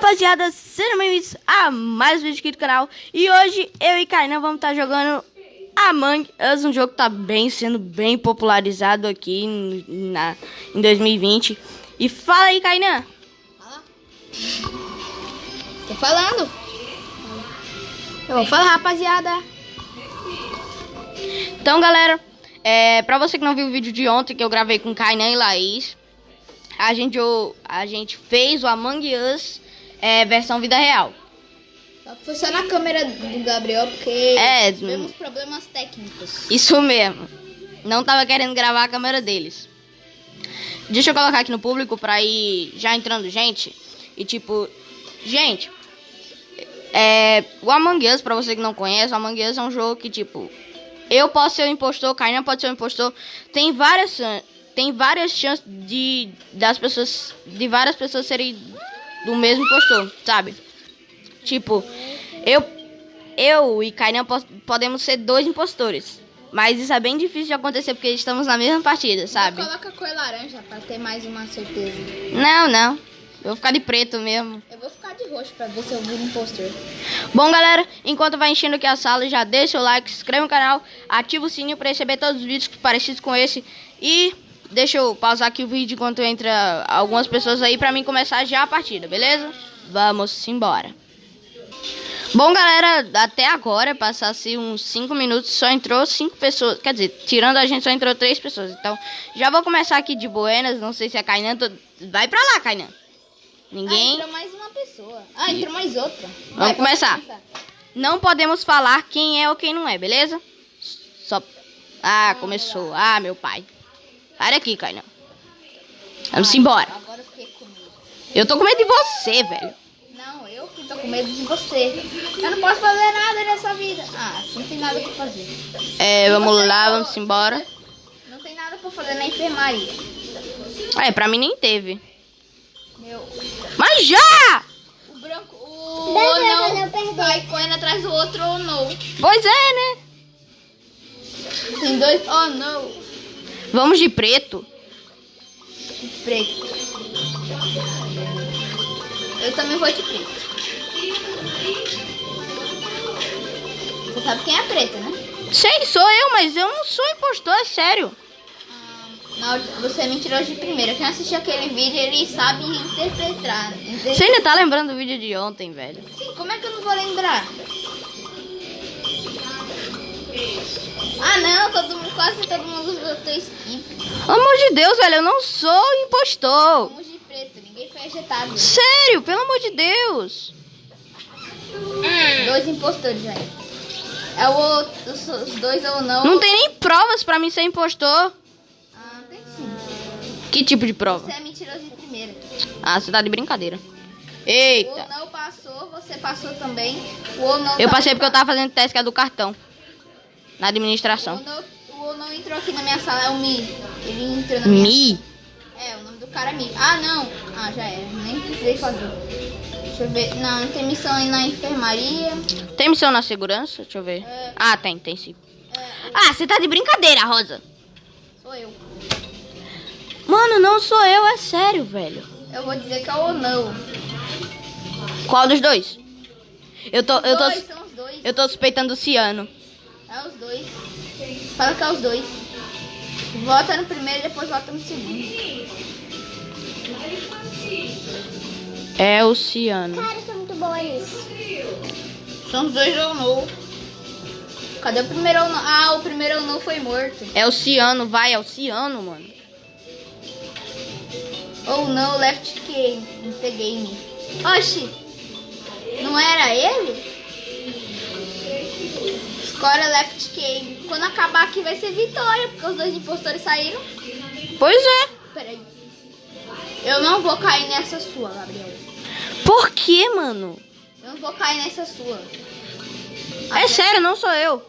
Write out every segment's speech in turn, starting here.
rapaziada, sejam bem-vindos a mais um vídeo aqui do canal. E hoje eu e Kainan vamos estar jogando Among Us, um jogo que tá bem, sendo bem popularizado aqui na, em 2020 E fala aí, Kainan Fala. Tô falando. Eu vou falar, rapaziada. Então, galera, é, pra você que não viu o vídeo de ontem que eu gravei com Kainan e Laís a gente, a gente fez o Among Us é, versão vida real. Só que foi só na câmera do Gabriel, porque é, tivemos problemas técnicos. Isso mesmo. Não tava querendo gravar a câmera deles. Deixa eu colocar aqui no público pra ir já entrando gente. E tipo, gente, é, o Among Us, pra você que não conhece, o Among Us é um jogo que tipo, eu posso ser o impostor, Kainan pode ser o impostor. Tem várias tem várias chances de das pessoas de várias pessoas serem do mesmo impostor, sabe? Tipo, eu eu e Kainan podemos ser dois impostores. Mas isso é bem difícil de acontecer porque estamos na mesma partida, sabe? Coloca cor laranja pra ter mais uma certeza. Não, não. Eu vou ficar de preto mesmo. Eu vou ficar de roxo pra ver se eu viro impostor. Bom, galera, enquanto vai enchendo aqui a sala, já deixa o like, se inscreve no canal, ativa o sininho pra receber todos os vídeos parecidos com esse. E Deixa eu pausar aqui o vídeo enquanto entra algumas pessoas aí pra mim começar já a partida, beleza? Vamos embora. Bom, galera, até agora, passasse uns 5 minutos, só entrou 5 pessoas. Quer dizer, tirando a gente, só entrou 3 pessoas. Então, já vou começar aqui de buenas. Não sei se a Kainan... Tô... Vai pra lá, Kainan. Ninguém... Ah, entrou mais uma pessoa. Ah, entrou mais outra. Vai, Vamos começar. começar. Não podemos falar quem é ou quem não é, beleza? Só... Ah, começou. Ah, meu pai. Sai daqui, Kainan. Vamos embora. Agora eu fiquei com medo. Eu tô com medo de você, velho. Não, eu que tô com medo de você. Eu não posso fazer nada nessa vida. Ah, não tem nada pra fazer. É, vamos lá, vamos embora. Não tem nada pra fazer na enfermaria. É, pra mim nem teve. Meu. Mas já! O branco, o ou não vai correndo atrás do outro ou não. Pois é, né? Tem dois, oh não. Vamos de preto. De preto. Eu também vou de preto. Você sabe quem é preto, né? Sei, sou eu, mas eu não sou impostor, é sério. Ah, não, você é mentiroso de primeira. Quem assistiu aquele vídeo, ele sabe interpretar. Você ainda tá lembrando do vídeo de ontem, velho? Sim, como é que eu não vou lembrar? Ah não, todo mundo, quase todo mundo votou skip. Pelo amor de Deus, velho, eu não sou impostor. De preto, ninguém foi ejetado. Sério, pelo amor de Deus. Hum. Dois impostores aí. É o outro, os, dois ou não. Não tem nem provas pra mim ser impostor. Ah, tem sim. Que tipo de prova? Você é mentiroso de primeira. Ah, você tá de brincadeira. Eita. O não passou, você passou também. O ou não Eu passei porque eu tava fazendo teste que é do cartão. Na administração. O não entrou aqui na minha sala, é o Mi. Ele entrou na minha Mi? É, o nome do cara é Mi. Ah, não. Ah, já é. Nem precisei fazer. Deixa eu ver. Não, tem missão aí na enfermaria. Tem missão na segurança? Deixa eu ver. É. Ah, tem, tem sim. É, ah, você tá de brincadeira, Rosa. Sou eu. Mano, não sou eu, é sério, velho. Eu vou dizer que é o não. Qual dos dois? Eu tô, eu tô, dois, são os dois. eu tô suspeitando o Ciano. É os dois. Fala que é os dois. Vota no primeiro e depois vota no segundo. É o Ciano. Cara, sou muito boa nisso. São os dois ou não. Cadê o primeiro ou não? Ah, o primeiro ou não foi morto. É o Ciano, vai, é o Ciano, mano. Ou não, left game. Não peguei me. Oxi! Não era ele? Score left game. Quando acabar aqui vai ser vitória, porque os dois impostores saíram. Pois é. Peraí. Eu não vou cair nessa sua, Gabriel. Por que, mano? Eu não vou cair nessa sua. É sério, não sou eu.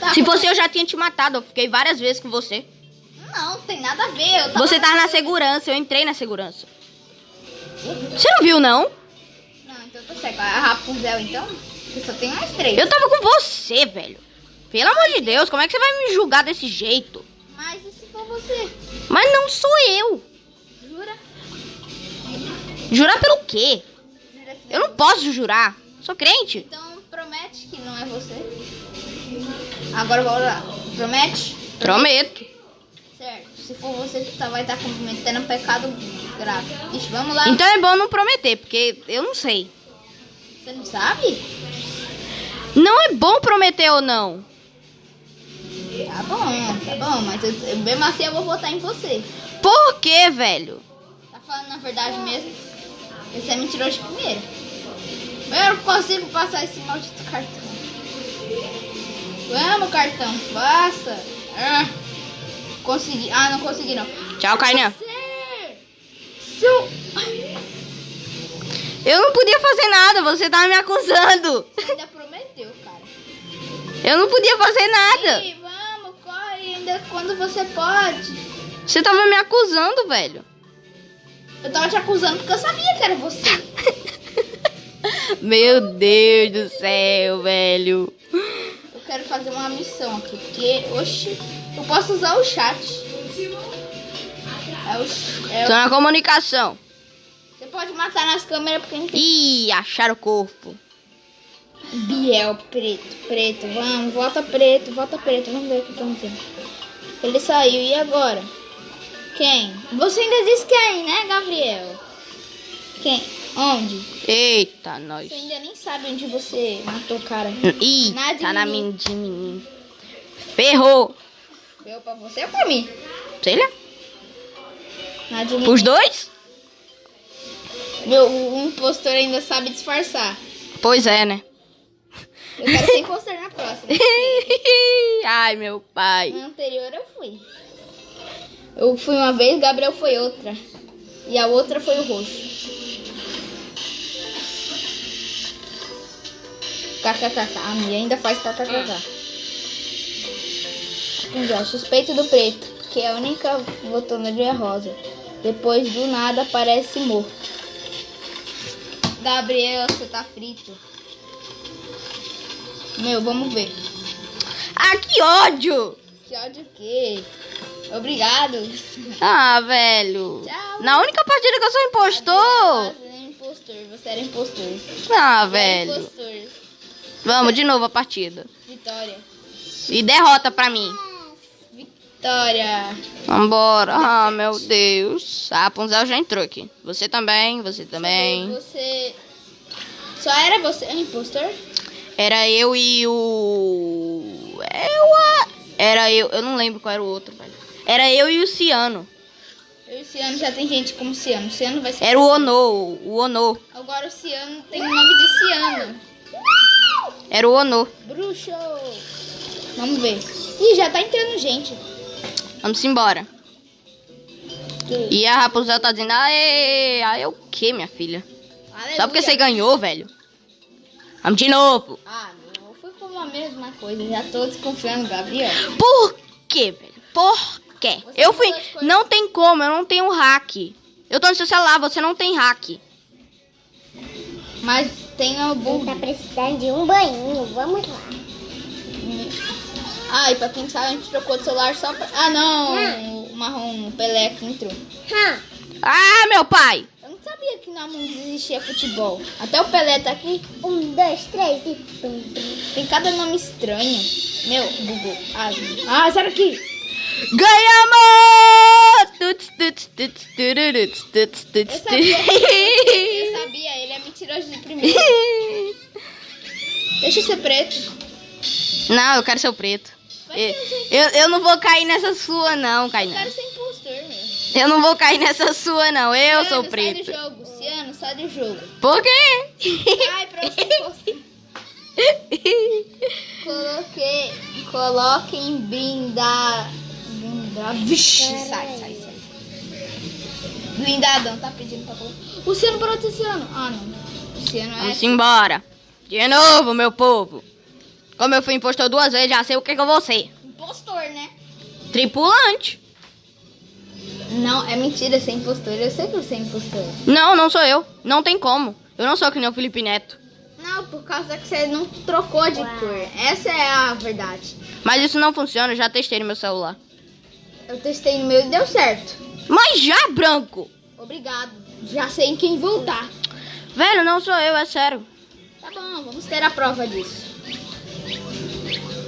Tá, Se fosse eu já tinha te matado. Eu fiquei várias vezes com você. Não, tem nada a ver. Tava você tava na segurança, eu entrei na segurança. Você não viu, não? Não, então tá certo. A Rapunzel, então? Eu só tenho mais três. Eu tava com você, velho. Pelo amor de Deus, como é que você vai me julgar desse jeito? Mas e se for você? Mas não sou eu. Jura? Jurar pelo quê? Eu não posso jurar. Sou crente. Então promete que não é você. Agora bora lá. Promete? Prometo. Certo. Se for você que tá, vai estar cometendo um pecado grave. Ixi, vamos lá. Então é bom não prometer, porque eu não sei. Você não sabe? Não é bom prometer ou não. Tá bom, tá bom, mas eu, eu- mesmo assim eu vou votar em você. Por quê, velho? Tá falando na verdade mesmo? Esse é mentiroso de primeiro. Eu não consigo passar esse maldito cartão. Vamos, cartão, passa. Ah, consegui. Ah, não consegui não. Tchau, Kainan. Você, seu... Eu não podia fazer nada, você tava me acusando. Você ainda prometeu, cara. Eu não podia fazer nada. Ih, vamos, corre ainda quando você pode. Você tava me acusando, velho. Eu tava te acusando porque eu sabia que era você. Meu Deus do céu, velho. Eu quero fazer uma missão aqui, porque, oxi, eu posso usar o chat. É o, é o- na comunicação. Você pode matar nas câmeras porque não tem Ih, acharam o corpo. Biel preto, preto, vamos, volta preto, volta preto, vamos ver o que tendo. Ele saiu, e agora? Quem? Você ainda disse quem, né, Gabriel? Quem? Onde? Eita, nós. Você ainda nem sabe onde você matou o cara. Ih, de tá na mim. de mim. Ferrou. Deu pra você ou pra mim? Sei lá. Nada de. Pros dois? Meu, o impostor ainda sabe disfarçar. Pois é, né? Eu quero ser impostor na próxima. Ai, meu pai. Na anterior eu fui. Eu fui uma vez, Gabriel foi outra. E a outra foi o roxo. KKKK. A minha ainda faz KKKK. Já, suspeito do preto, que é a única votou no dia rosa. Depois do nada aparece morto. Gabriel, você tá frito. Meu, vamos ver. Ah, que ódio. Que ódio o quê? Obrigado. Ah, velho. Tchau. Na única partida que eu sou impostor. Você era impostor, você era impostor. Ah, velho. impostor. Vamos de novo a partida. Vitória. E derrota pra mim. Vitória. Vambora. Ah, meu Deus. A Rapunzel já entrou aqui. Você também, você também. Você. Só era você impostor? Era eu e o. Eu. a- Era eu. Eu não lembro qual era o outro, velho. Era eu e o Ciano. Eu e o Ciano já tem gente como Ciano. Ciano vai ser. Era o Ono. O Ono. Agora o Ciano tem o nome de Ciano. Era o Ono. Bruxo. Vamos ver. Ih, já tá entrando gente. Vamos embora. E a Rapunzel tá dizendo, aê, aê o que, minha filha? Só porque você ganhou, velho. Vamos de novo. Ah, meu, eu fui com a mesma coisa. Já tô desconfiando, Gabriel. Por quê, velho? Por quê? Você Eu fui. Não tem como, eu não tenho hack. Eu tô no seu celular, você não tem hack. Mas tem algum. Tá precisando de um banho, vamos lá. Ah, e pra quem sabe, a gente trocou de celular só pra. Ah, não! O marrom, o Pelé que entrou. Hum. Ah, meu pai! Eu não sabia que na mundo existia futebol. Até o Pelé tá aqui. Um, dois, três e. Tem cada nome estranho. Meu, Google. Ah, ah sai daqui! Ganhamos! Tuts, tuts, tuts, tururuts, tuts, tuts, Eu sabia. Eu tuts. sabia, ele é mentiroso de primeiro. Deixa eu ser preto. Não, eu quero ser o preto. Eu, eu, eu não vou cair nessa sua, não, Eu Kainan. quero ser impostor, meu. Eu não vou cair nessa sua, não. Eu sou Ciano, preto. Sai do jogo, Ciano, sai do jogo. Por quê? Ai, pra você impostor. Coloquei. Coloquem brinda. Brinda. Vixe, sai, sai, sai. Blindadão, tá pedindo pra colocar. O Ciano parou de ser Ciano. Ah, não. O Ciano é. Vamos embora. De novo, meu povo. Como eu fui impostor duas vezes, já sei o que, que eu vou ser. Impostor, né? Tripulante. Não, é mentira ser impostor. Eu sei que você é impostor. Não, não sou eu. Não tem como. Eu não sou que nem o Felipe Neto. Não, por causa que você não trocou de cor. Essa é a verdade. Mas isso não funciona, eu já testei no meu celular. Eu testei no meu e deu certo. Mas já, branco. Obrigado. Já sei em quem voltar. Velho, não sou eu, é sério. Tá bom, vamos ter a prova disso.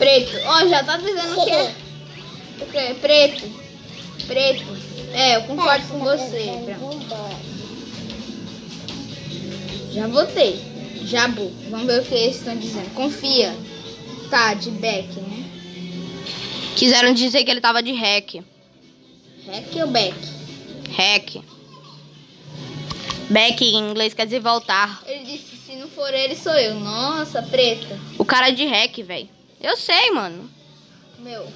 Preto. Ó, já tá dizendo que é. O quê? Preto. Preto. É, eu concordo com você. Já votei. Jabu. Vamos ver o que eles estão dizendo. Confia. Tá, de back, né? Quiseram dizer que ele tava de hack. Hack ou back? Hack. Back em inglês quer dizer voltar. Ele disse, se não for ele, sou eu. Nossa, preta. O cara é de hack, velho. Eu sei, mano. Meu.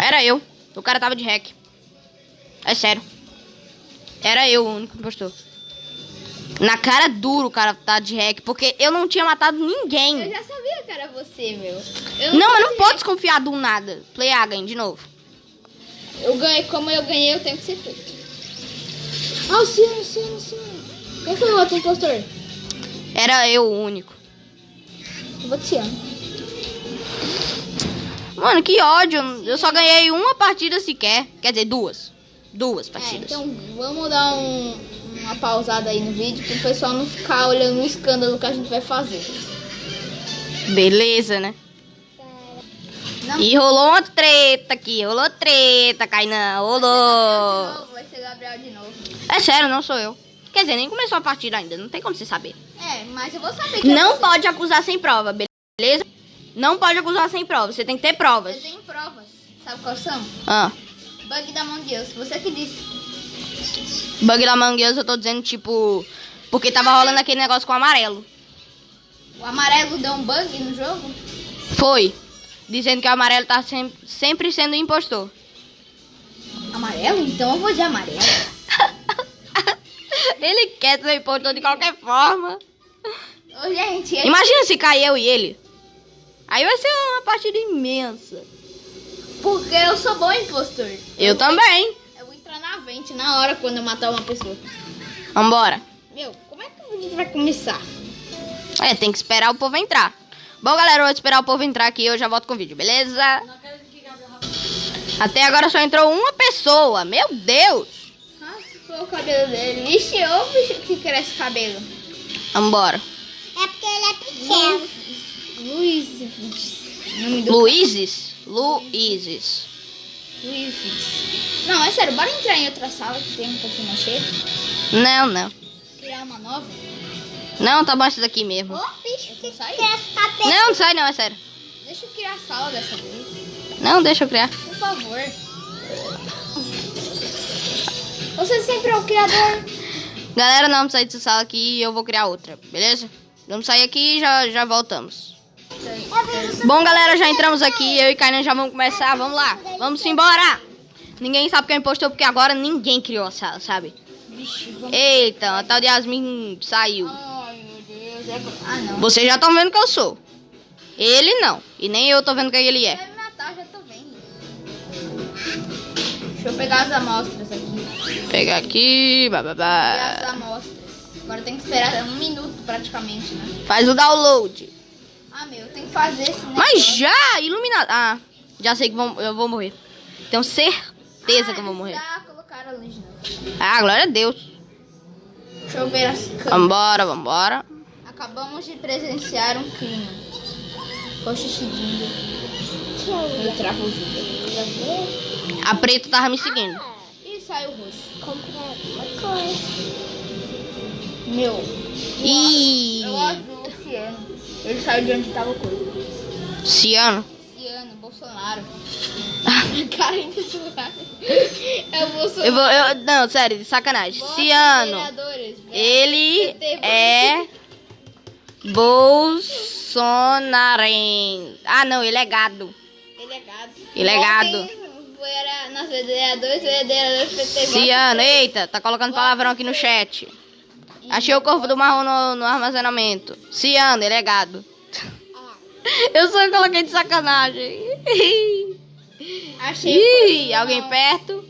Era eu. O cara tava de hack. É sério. Era eu o único impostor. Na cara duro o cara tá de hack, porque eu não tinha matado Eu ninguém. já sabia que era você, meu. Eu Não, mas não pode desconfiar do nada. Play A, ganha de novo. Eu ganhei, como eu ganhei, eu tenho que ser preto. Ah, o Ciano, o Ciano, o. Quem foi o outro impostor? Era eu o único. Ciano. Mano, que ódio. Eu só ganhei uma partida sequer. Quer dizer, duas. Duas É, partidas. então vamos dar um- uma pausada aí no vídeo pro pessoal não ficar olhando o escândalo que a gente vai fazer. Beleza, né? Não. E rolou uma treta aqui. Rolou treta, Kainan. Rolou. vai ser Gabriel de novo. É sério, não sou eu. Quer dizer, nem começou a partida ainda. Não tem como você saber. É, mas eu vou saber que Não pode acusar sem prova, beleza? Não pode acusar sem prova. Você tem que ter provas. Eu tenho provas. Sabe quais são? Ah. Bug da Deus. Você que disse. Bug da Among Us, eu tô dizendo, tipo... Porque tava rolando aquele negócio com o amarelo. O amarelo deu um bug no jogo? Foi. Dizendo que o amarelo tá sem- sempre sendo impostor. Amarelo? Então eu vou de amarelo. Ele quer ser impostor de qualquer forma. Ô, gente, ele- Imagina se cair eu e ele. Aí vai ser uma partida imensa. porque eu sou bom impostor. Eu também. Eu vou entrar na vente na hora quando eu matar uma pessoa. Vambora. Meu, como é que o vídeo vai começar? É, tem que esperar o povo entrar. Bom, galera, eu vou esperar o povo entrar aqui e eu já volto com o vídeo, beleza? Até agora só entrou uma pessoa. Meu Deus. Raspou o cabelo dele. Vixe, ô bicho que cresce cabelo. Vambora. É porque ele é pequeno. Luiz. Nome do Luizes? Luizes. Luiz. Não, é sério, bora entrar em outra sala que tem um pouquinho mais cheio. Não, não. Criar uma nova. Não, tá isso daqui mesmo. Ô, bicho, que. Não, não sai não, é sério. Deixa eu criar a sala dessa vez. Não, deixa eu criar. Por favor. Você sempre é o criador. Galera, não, vamos sair dessa sala aqui e eu vou criar outra, beleza? Vamos sair aqui e já, já voltamos. Bom, galera, já entramos aqui. Eu e Kainan já vamos começar. Vamos lá. Vamos embora. Ninguém sabe quem impostor porque agora ninguém criou a sala, sabe? Eita, a tal de Yasmin saiu. Ai, meu Deus. É... Ah. Vocês já estão vendo que eu sou. Ele não. E nem eu tô vendo quem ele é. Deixa eu pegar as amostras aqui. Vou pegar aqui. Pegar as Bababá. amostras. Agora tem que esperar um minuto praticamente, né? Faz o download. Ah, meu, tem que fazer esse negócio. Mas já, iluminado. Ah, já sei que vão- eu vou morrer. Tenho certeza que eu vou morrer. Já colocaram de novo. Ah, glória a Deus. Deixa eu ver as câmeras. Vambora, vambora. Acabamos de presenciar um crime. Poxa, seguindo. Eu travo o vídeo. A preta tava me seguindo. Ih, saiu o roxo. Comprar uma coisa. Meu. Ih, Eu azul, o Ciano. Ele saiu de onde tava o coisa. Ciano. Ciano, Bolsonaro. Cara, Bolsonaro. É o Bolsonaro. Eu vou, eu, não, sério, de sacanagem. Bota Ciano. Ele é Bolsonarense. Ah, não, ele é gado. Ele é gado. Ele é gado. Ontem, Era nas vereadores, vereadores PT. Ciano, eita, tá colocando palavrão aqui no chat. Achei o corpo do marrom no, no armazenamento. Ciano, ele é gado. Eu só coloquei de sacanagem. Achei Ih, alguém perto?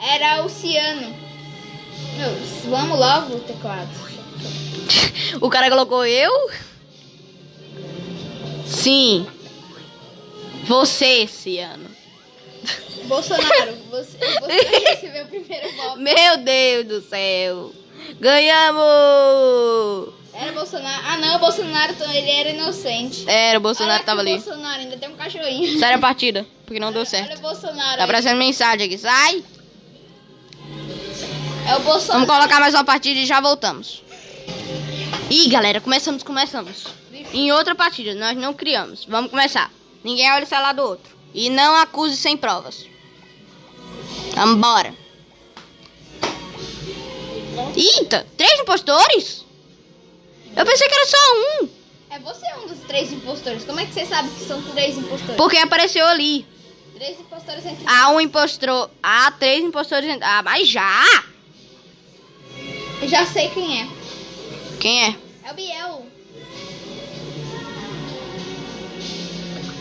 Era o Ciano. Meu, vamos logo, teclado. O cara colocou eu? Sim. Você, Ciano. Bolsonaro, você, você recebeu o primeiro voto. Meu Deus do céu. Ganhamos! Era Bolsonaro. Ah, não, o Bolsonaro, ele era inocente. Era, o Bolsonaro Olha tava ali. Bolsonaro, ainda tem um cachorrinho. Sai a partida, porque não deu Olha certo. o Bolsonaro. Tá aparecendo mensagem aqui. Sai! É o Bolsonaro. Vamos colocar mais uma partida e já voltamos. Ih, galera, começamos, começamos. Em outra partida, nós não criamos. Vamos começar. Ninguém olha o celular do outro. E não acuse sem provas. Vambora. Eita, três impostores? Eu pensei que era só um. É você um dos três impostores. Como é que você sabe que são três impostores? Porque apareceu ali. Três impostores entre Há um impostor. Há três impostores. Ah, mas já! Eu já sei quem é. Quem é? É o Biel.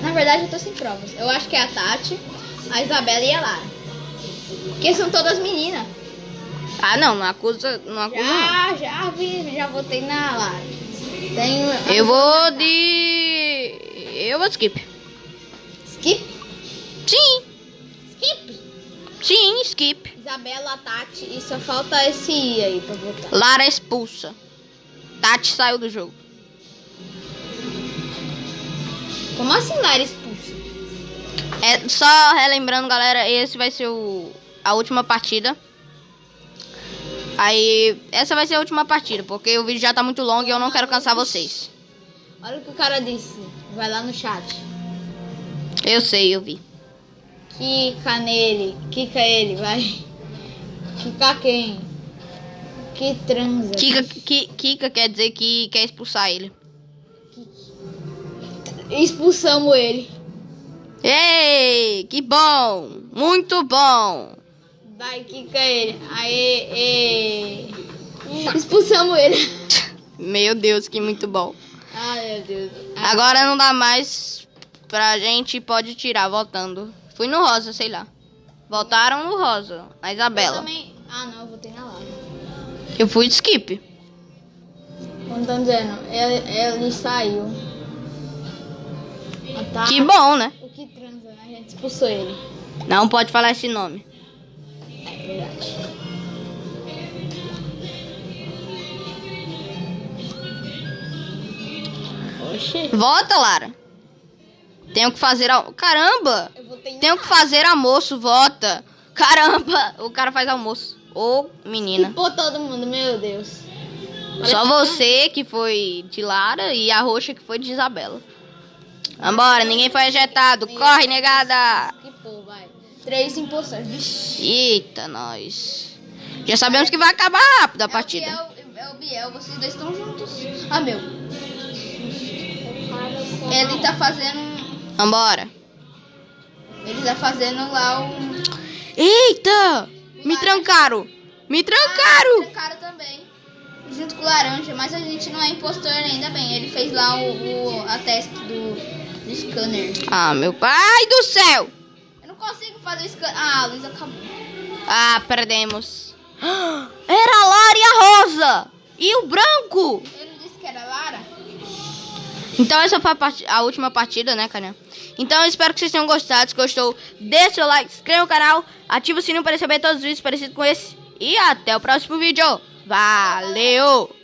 Na verdade, eu tô sem provas. Eu acho que é a Tati, a Isabela e a Lara. Porque são todas meninas. Ah, não, não acusa. Não acusa não. Já, já vi, já votei na Lara. Tenho. Eu vou de. Eu vou de skip. Skip? Sim, Skip? sim, skip. Isabela, Tati e só falta esse I aí pra votar. Lara expulsa. Tati saiu do jogo. Como assim Lara expulsa? É só relembrando, galera, esse vai ser o a última partida. Aí, essa vai ser a última partida, porque o vídeo já tá muito longo e eu não quero cansar vocês. Olha o que o cara disse. Vai lá no chat. Eu sei, eu vi. Kika nele. Kika ele, vai. Kika quem? Que transa. Kika, Ki- Kika quer dizer que quer expulsar ele. Expulsamos ele. Ei, que bom! Muito bom! Vai, Kika ele. Aê, ê. Expulsamos ele. Meu Deus, que muito bom. Ai, meu Deus. Agora não dá mais pra gente, pode tirar votando. Fui no rosa, sei lá. Votaram no rosa, na Eu Isabela. também... Ah, não, eu votei na Lara. Eu fui de skip. Como estão dizendo, ele, ele saiu. Tá. Que bom, né? O que transa, né? A gente expulsou ele. Não pode falar esse nome. É verdade. Oxê. Vota, Lara. Tenho que fazer. Al... Caramba! Tenho que fazer almoço, vota. Caramba! O cara faz almoço. Ô, menina. Pô, todo mundo, meu Deus. Só você que foi de Lara e a roxa que foi de Isabela. Vambora, ninguém foi ejetado. Corre, negada! Que pô, vai. Três impostores. Vixe. Eita, nós. Já sabemos que vai acabar rápido a partida. É o Biel, é o Biel, vocês dois estão juntos. Ah, meu. Ele tá fazendo. Vambora. Ele tá fazendo lá um. Eita! Me trancaram! Me trancaram! cara também. Junto com o laranja, mas a gente não é impostor ainda bem. Ele fez lá o, o- a teste do scanner. Ah, meu pai do céu! Eu não consigo fazer o scanner. Ah, a luz acabou. Ah, perdemos. Era a Lara e a Rosa! E o branco! Ele disse que era Lara. Então essa foi a, parti- a última partida, né, cara? Então eu espero que vocês tenham gostado. Se gostou, deixe seu like, se inscreva no canal, ative o sininho para receber todos os vídeos parecidos com esse. E até o próximo vídeo. Valeu!